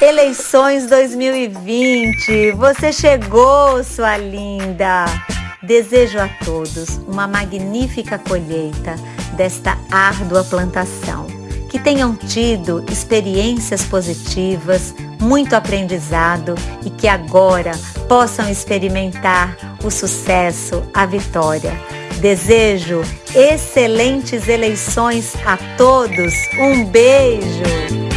Eleições 2020, você chegou, sua linda! Desejo a todos uma magnífica colheita desta árdua plantação. Que tenham tido experiências positivas, muito aprendizado e que agora possam experimentar o sucesso, a vitória. Desejo excelentes eleições a todos. Um beijo!